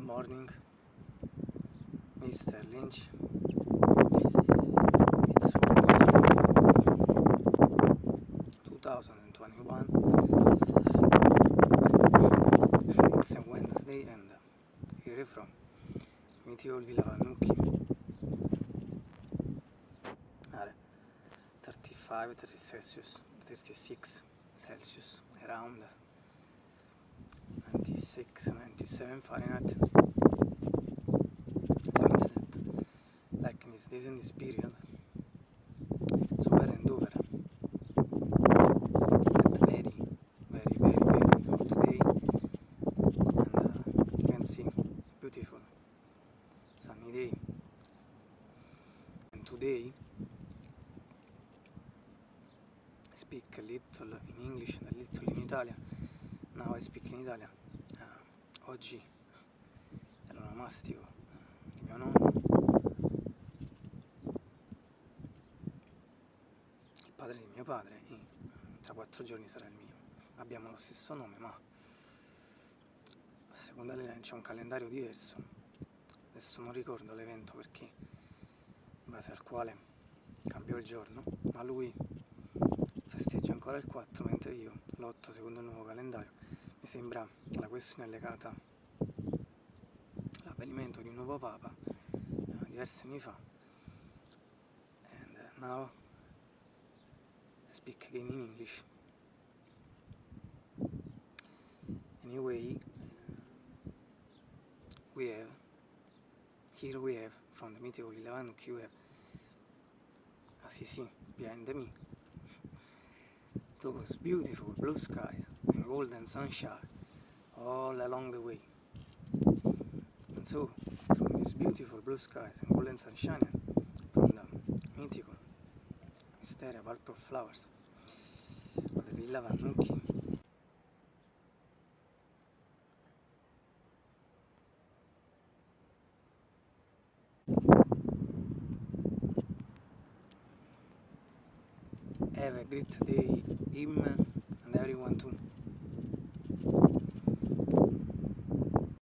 morning, Mr. Lynch. It's 2021. It's a Wednesday and here from mythical Villa Vannucchi. Are 35, 30 Celsius, 36 Celsius, around 96, 97 Fahrenheit. So means that like in this period, it's over and over. That very, very, very, very hot day, and uh, you can see beautiful sunny day. And today, I speak a little in English and a little in Italian. Now I speak in Italian. Oggi è l'onomastico di mio nonno. Il padre di mio padre e tra quattro giorni sarà il mio. Abbiamo lo stesso nome ma a seconda c'è un calendario diverso. Adesso non ricordo l'evento perché in base al quale cambiò il giorno, ma lui festeggia ancora il 4 mentre io l'8 secondo il nuovo calendario. Sembra la questione legata all'avvenimento di un nuovo papa eh, diversi anni fa. And uh, now I speak again in English. Anyway, we have here we have from the mythical Ilavanuk we have as you see behind me those beautiful blue skies golden sunshine all along the way. And so, from these beautiful blue skies and golden sunshine, from the mythical mystery of of Flowers of the Villa Vannucchi, have a great day, too.